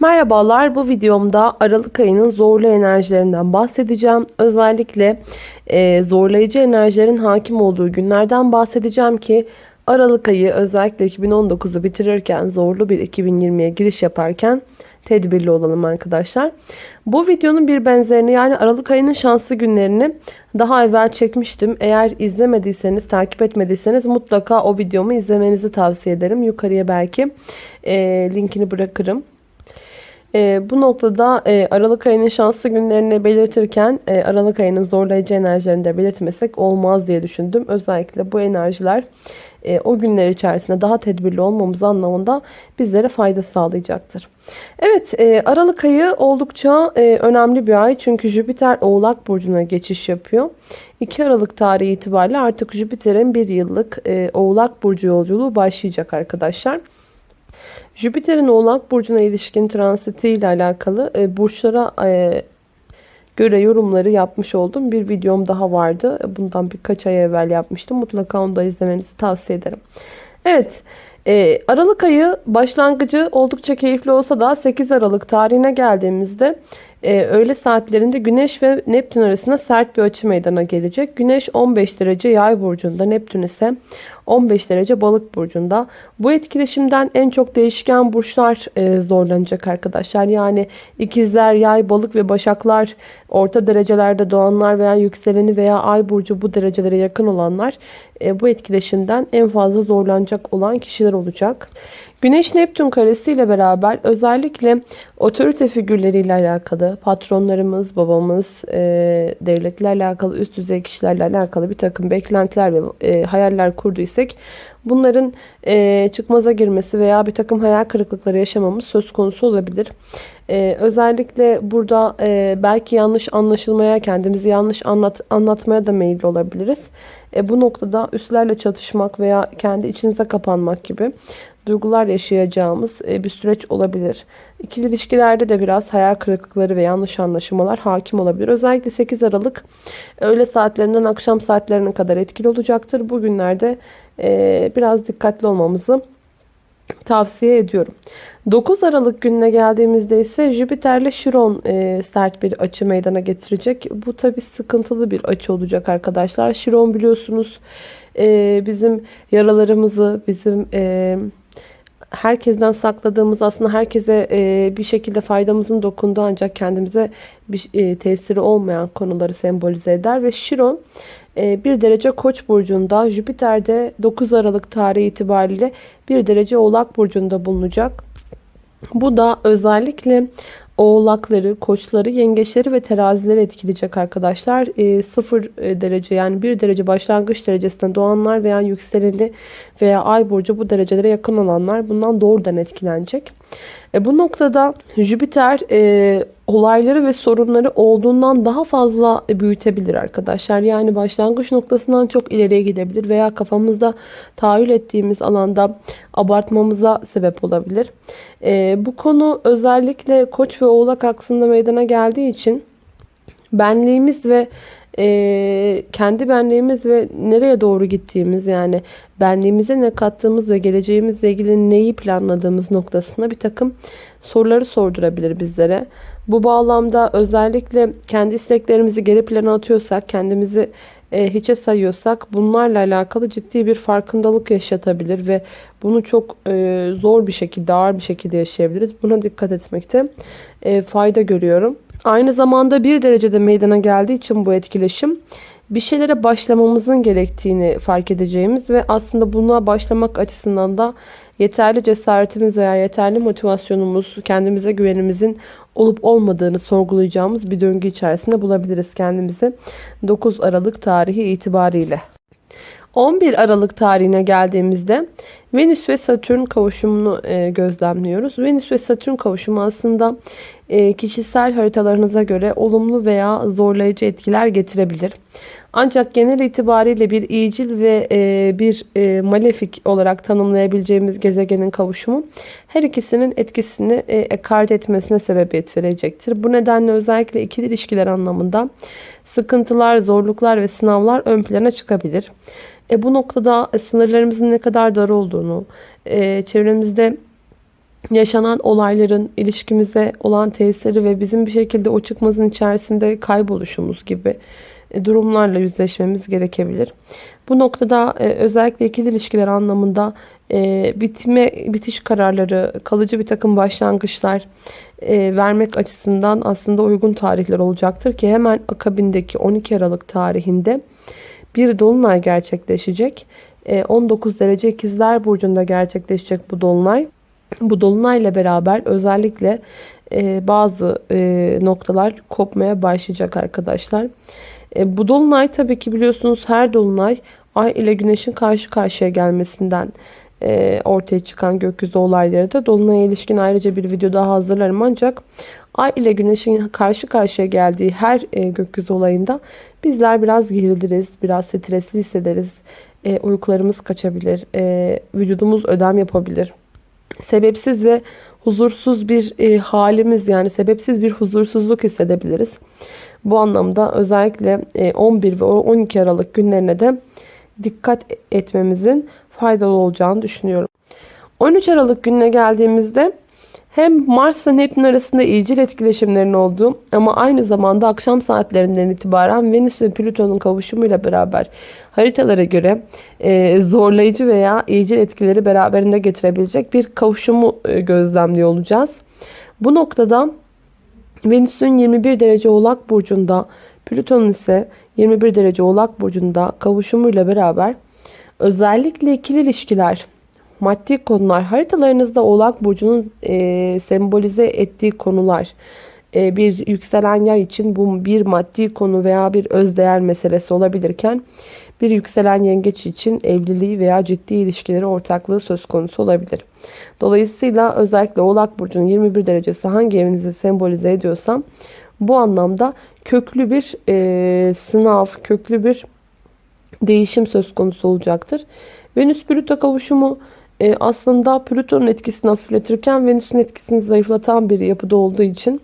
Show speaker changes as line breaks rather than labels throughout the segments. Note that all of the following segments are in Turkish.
Merhabalar bu videomda Aralık ayının zorlu enerjilerinden bahsedeceğim. Özellikle e, zorlayıcı enerjilerin hakim olduğu günlerden bahsedeceğim ki Aralık ayı özellikle 2019'u bitirirken zorlu bir 2020'ye giriş yaparken tedbirli olalım arkadaşlar. Bu videonun bir benzerini yani Aralık ayının şanslı günlerini daha evvel çekmiştim. Eğer izlemediyseniz, takip etmediyseniz mutlaka o videomu izlemenizi tavsiye ederim. Yukarıya belki e, linkini bırakırım. E, bu noktada e, Aralık ayının şanslı günlerini belirtirken e, Aralık ayının zorlayıcı enerjilerini de belirtmesek olmaz diye düşündüm. Özellikle bu enerjiler e, o günler içerisinde daha tedbirli olmamız anlamında bizlere fayda sağlayacaktır. Evet e, Aralık ayı oldukça e, önemli bir ay çünkü Jüpiter Oğlak Burcu'na geçiş yapıyor. 2 Aralık tarihi itibariyle artık Jüpiter'in bir yıllık e, Oğlak Burcu yolculuğu başlayacak arkadaşlar. Jüpiter'in Oğlak Burcu'na ilişkin transiti ile alakalı e, burçlara e, göre yorumları yapmış olduğum bir videom daha vardı. Bundan birkaç ay evvel yapmıştım. Mutlaka onu da izlemenizi tavsiye ederim. Evet. E, Aralık ayı başlangıcı oldukça keyifli olsa da 8 Aralık tarihine geldiğimizde e, öğle saatlerinde Güneş ve Neptün arasında sert bir açı meydana gelecek. Güneş 15 derece yay burcunda, Neptün ise 15 derece balık burcunda. Bu etkileşimden en çok değişken burçlar e, zorlanacak arkadaşlar. Yani ikizler, yay, balık ve başaklar orta derecelerde doğanlar veya yükseleni veya ay burcu bu derecelere yakın olanlar e, bu etkileşimden en fazla zorlanacak olan kişiler olacak. Güneş Neptün karesi ile beraber özellikle otorite figürleriyle alakalı, patronlarımız, babamız, e, devletle alakalı, üst düzey kişilerle alakalı bir takım beklentiler ve e, hayaller kurduysak bunların e, çıkmaza girmesi veya bir takım hayal kırıklıkları yaşamamız söz konusu olabilir. E, özellikle burada e, belki yanlış anlaşılmaya, kendimizi yanlış anlat, anlatmaya da meyilli olabiliriz. E, bu noktada üstlerle çatışmak veya kendi içinize kapanmak gibi duygular yaşayacağımız e, bir süreç olabilir. İkili ilişkilerde de biraz hayal kırıklıkları ve yanlış anlaşılmalar hakim olabilir. Özellikle 8 Aralık öğle saatlerinden akşam saatlerine kadar etkili olacaktır. Bugünlerde e, biraz dikkatli olmamızı tavsiye ediyorum. 9 Aralık gününe geldiğimizde ise Jüpiter ile Şiron e, sert bir açı meydana getirecek. Bu tabi sıkıntılı bir açı olacak arkadaşlar. Şiron biliyorsunuz e, bizim yaralarımızı, bizim e, herkesten sakladığımız aslında herkese e, bir şekilde faydamızın dokunduğu ancak kendimize bir e, tesiri olmayan konuları sembolize eder. Ve Şiron e, bir derece koç burcunda Jüpiter'de 9 Aralık tarihi itibariyle bir derece oğlak burcunda bulunacak. Bu da özellikle oğlakları, koçları, yengeçleri ve terazileri etkileyecek arkadaşlar. E, 0 derece yani 1 derece başlangıç derecesinde doğanlar veya yükseleni veya ay burcu bu derecelere yakın olanlar bundan doğrudan etkilenecek. E, bu noktada Jüpiter e, olayları ve sorunları olduğundan daha fazla büyütebilir arkadaşlar. Yani başlangıç noktasından çok ileriye gidebilir veya kafamızda tahayyül ettiğimiz alanda abartmamıza sebep olabilir. E, bu konu özellikle koç ve oğlak aksında meydana geldiği için benliğimiz ve e, kendi benliğimiz ve nereye doğru gittiğimiz yani benliğimize ne kattığımız ve geleceğimizle ilgili neyi planladığımız noktasında bir takım soruları sordurabilir bizlere. Bu bağlamda özellikle kendi isteklerimizi geri plana atıyorsak, kendimizi e, hiçe sayıyorsak bunlarla alakalı ciddi bir farkındalık yaşatabilir ve bunu çok e, zor bir şekilde, ağır bir şekilde yaşayabiliriz. Buna dikkat etmekte e, fayda görüyorum. Aynı zamanda bir derecede meydana geldiği için bu etkileşim bir şeylere başlamamızın gerektiğini fark edeceğimiz ve aslında buna başlamak açısından da yeterli cesaretimiz veya yeterli motivasyonumuz, kendimize güvenimizin olup olmadığını sorgulayacağımız bir döngü içerisinde bulabiliriz kendimizi 9 Aralık tarihi itibariyle. 11 Aralık tarihine geldiğimizde Venüs ve Satürn kavuşumunu e, gözlemliyoruz. Venüs ve Satürn kavuşumu aslında e, kişisel haritalarınıza göre olumlu veya zorlayıcı etkiler getirebilir. Ancak genel itibariyle bir iyicil ve e, bir malefik olarak tanımlayabileceğimiz gezegenin kavuşumu her ikisinin etkisini ekart etmesine sebebiyet verecektir. Bu nedenle özellikle ikili ilişkiler anlamında sıkıntılar, zorluklar ve sınavlar ön plana çıkabilir. E, bu noktada sınırlarımızın ne kadar dar olduğunu, e, çevremizde yaşanan olayların ilişkimize olan tesiri ve bizim bir şekilde o çıkmazın içerisinde kayboluşumuz gibi e, durumlarla yüzleşmemiz gerekebilir. Bu noktada e, özellikle ikili ilişkiler anlamında e, bitme bitiş kararları, kalıcı bir takım başlangıçlar vermek açısından aslında uygun tarihler olacaktır ki hemen akabindeki 12 Aralık tarihinde bir dolunay gerçekleşecek. 19 derece ikizler burcunda gerçekleşecek bu dolunay. Bu dolunayla beraber özellikle bazı noktalar kopmaya başlayacak arkadaşlar. E, bu dolunay tabii ki biliyorsunuz her dolunay ay ile güneşin karşı karşıya gelmesinden e, ortaya çıkan gökyüzü olayları da dolunaya ilişkin ayrıca bir video daha hazırlarım ancak ay ile güneşin karşı karşıya geldiği her e, gökyüzü olayında bizler biraz geriliriz, biraz stresli hissederiz. E, uykularımız kaçabilir, e, vücudumuz ödem yapabilir. Sebepsiz ve huzursuz bir e, halimiz yani sebepsiz bir huzursuzluk hissedebiliriz. Bu anlamda özellikle 11 e, ve 12 Aralık günlerine de dikkat etmemizin faydalı olacağını düşünüyorum. 13 Aralık gününe geldiğimizde hem Mars ile Neptün arasında iyicil etkileşimlerin olduğu ama aynı zamanda akşam saatlerinden itibaren Venüs ve Plüton'un kavuşumuyla beraber haritalara göre e, zorlayıcı veya iyicil etkileri beraberinde getirebilecek bir kavuşumu e, gözlemliyor olacağız. Bu noktada Venüs'ün 21 derece oğlak burcunda, Plüton'un ise 21 derece oğlak burcunda kavuşumuyla beraber özellikle ikili ilişkiler, maddi konular, haritalarınızda oğlak burcunun e, sembolize ettiği konular, e, bir yükselen yay için bu bir maddi konu veya bir özdeğer meselesi olabilirken bir yükselen yengeç için evliliği veya ciddi ilişkileri ortaklığı söz konusu olabilir. Dolayısıyla özellikle Oğlak Burcu'nun 21 derecesi hangi evinizi sembolize ediyorsam bu anlamda köklü bir e, sınav, köklü bir değişim söz konusu olacaktır. Venüs-Plüto kavuşumu e, aslında Plüton'un etkisini hafifletirken Venüs'ün etkisini zayıflatan bir yapıda olduğu için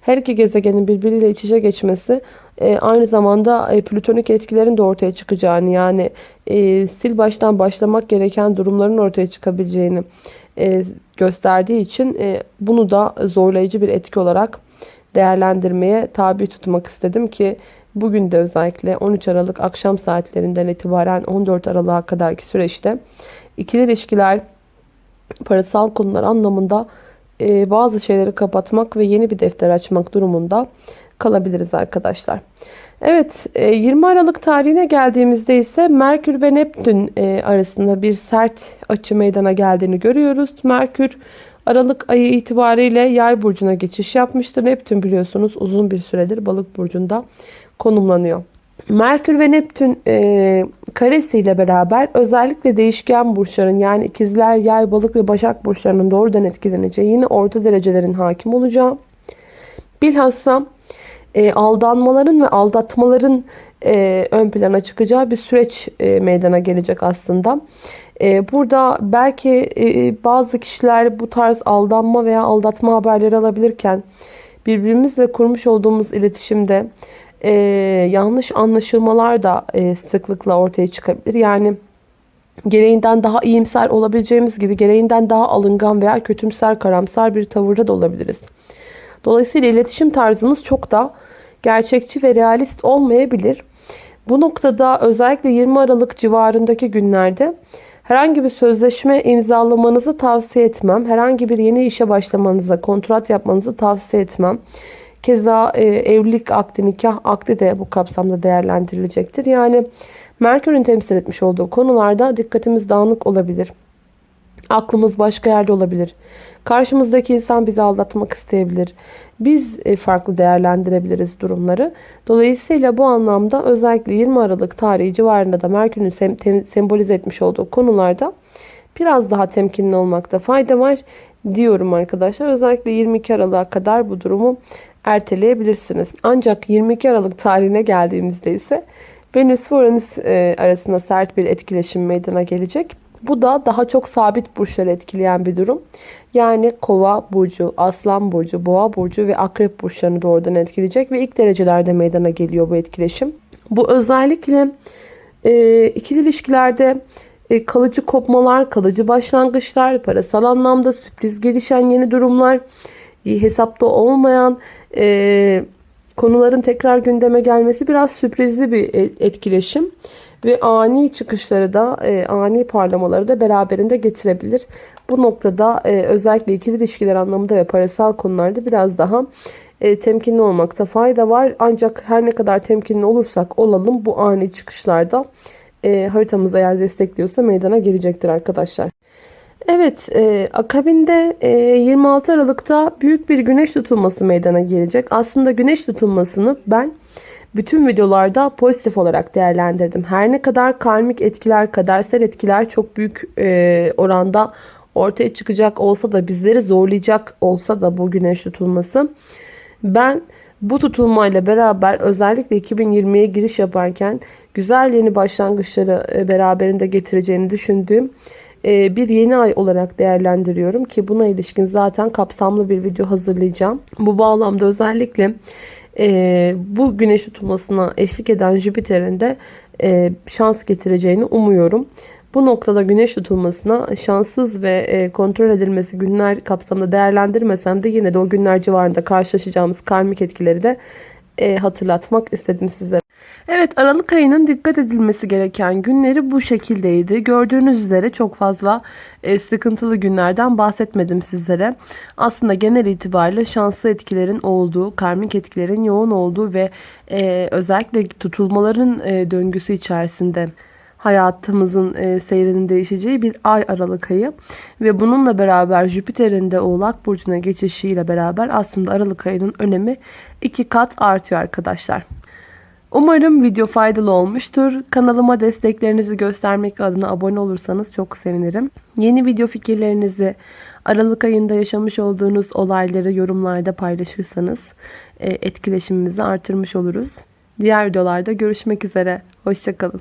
her iki gezegenin birbiriyle iç içe geçmesi e, aynı zamanda e, plütonik etkilerin de ortaya çıkacağını yani e, sil baştan başlamak gereken durumların ortaya çıkabileceğini e, gösterdiği için e, bunu da zorlayıcı bir etki olarak değerlendirmeye tabi tutmak istedim ki bugün de özellikle 13 Aralık akşam saatlerinden itibaren 14 Aralık'a kadarki süreçte ikili ilişkiler parasal konular anlamında e, bazı şeyleri kapatmak ve yeni bir defter açmak durumunda kalabiliriz arkadaşlar. Evet 20 e, Aralık tarihine geldiğimizde ise Merkür ve Neptün e, arasında bir sert açı meydana geldiğini görüyoruz. Merkür Aralık ayı itibariyle yay burcuna geçiş yapmıştır. Neptün biliyorsunuz uzun bir süredir balık burcunda konumlanıyor. Merkür ve Neptün e, karesiyle beraber özellikle değişken burçların yani ikizler, yay, balık ve başak burçlarının doğrudan etkileneceği yine orta derecelerin hakim olacağı. Bilhassa e, aldanmaların ve aldatmaların e, ön plana çıkacağı bir süreç e, meydana gelecek aslında. E, burada belki e, bazı kişiler bu tarz aldanma veya aldatma haberleri alabilirken birbirimizle kurmuş olduğumuz iletişimde e, yanlış anlaşılmalar da e, sıklıkla ortaya çıkabilir. Yani gereğinden daha iyimser olabileceğimiz gibi gereğinden daha alıngan veya kötümser, karamsar bir tavırda da olabiliriz. Dolayısıyla iletişim tarzımız çok da gerçekçi ve realist olmayabilir. Bu noktada özellikle 20 Aralık civarındaki günlerde herhangi bir sözleşme imzalamanızı tavsiye etmem. Herhangi bir yeni işe başlamanıza, kontrat yapmanızı tavsiye etmem. Keza e, evlilik akdi, nikah akdi de bu kapsamda değerlendirilecektir. Yani Merkür'ün temsil etmiş olduğu konularda dikkatimiz dağınık olabilir. Aklımız başka yerde olabilir. Karşımızdaki insan bizi aldatmak isteyebilir. Biz e, farklı değerlendirebiliriz durumları. Dolayısıyla bu anlamda özellikle 20 Aralık tarihi civarında da Merkür'ün sem sembolize etmiş olduğu konularda biraz daha temkinli olmakta fayda var diyorum arkadaşlar. Özellikle 22 Aralık'a kadar bu durumu erteleyebilirsiniz. Ancak 22 Aralık tarihine geldiğimizde ise Venüs ve Uranüs e, arasında sert bir etkileşim meydana gelecek. Bu da daha çok sabit burçları etkileyen bir durum. Yani kova burcu, aslan burcu, boğa burcu ve akrep burçlarını doğrudan etkileyecek ve ilk derecelerde meydana geliyor bu etkileşim. Bu özellikle e, ikili ilişkilerde e, kalıcı kopmalar, kalıcı başlangıçlar, parasal anlamda sürpriz gelişen yeni durumlar, hesapta olmayan e, konuların tekrar gündeme gelmesi biraz sürprizli bir e, etkileşim ve ani çıkışları da e, ani parlamaları da beraberinde getirebilir. Bu noktada e, özellikle ikili ilişkiler anlamında ve parasal konularda biraz daha e, temkinli olmakta fayda var. Ancak her ne kadar temkinli olursak olalım bu ani çıkışlarda e, haritamız eğer destekliyorsa meydana gelecektir arkadaşlar. Evet, e, akabinde e, 26 Aralık'ta büyük bir güneş tutulması meydana gelecek. Aslında güneş tutulmasını ben bütün videolarda pozitif olarak değerlendirdim. Her ne kadar karmik etkiler, kadersel etkiler çok büyük e, oranda ortaya çıkacak olsa da bizleri zorlayacak olsa da bu güneş tutulması ben bu tutulmayla beraber özellikle 2020'ye giriş yaparken güzel yeni başlangıçları e, beraberinde getireceğini düşündüğüm bir yeni ay olarak değerlendiriyorum ki buna ilişkin zaten kapsamlı bir video hazırlayacağım. Bu bağlamda özellikle e, bu güneş tutulmasına eşlik eden Jüpiter'in de şans getireceğini umuyorum. Bu noktada güneş tutulmasına şanssız ve kontrol edilmesi günler kapsamında değerlendirmesem de yine de o günler civarında karşılaşacağımız karmik etkileri de hatırlatmak istedim sizlere. Evet Aralık ayının dikkat edilmesi gereken günleri bu şekildeydi. Gördüğünüz üzere çok fazla e, sıkıntılı günlerden bahsetmedim sizlere. Aslında genel itibariyle şanslı etkilerin olduğu, karmik etkilerin yoğun olduğu ve e, özellikle tutulmaların e, döngüsü içerisinde hayatımızın e, seyrinin değişeceği bir ay Aralık ayı ve bununla beraber Jüpiter'in de Oğlak Burcu'na geçişiyle beraber aslında Aralık ayının önemi iki kat artıyor arkadaşlar. Umarım video faydalı olmuştur. Kanalıma desteklerinizi göstermek adına abone olursanız çok sevinirim. Yeni video fikirlerinizi, Aralık ayında yaşamış olduğunuz olayları yorumlarda paylaşırsanız e, etkileşimimizi artırmış oluruz. Diğer videolarda görüşmek üzere. Hoşçakalın.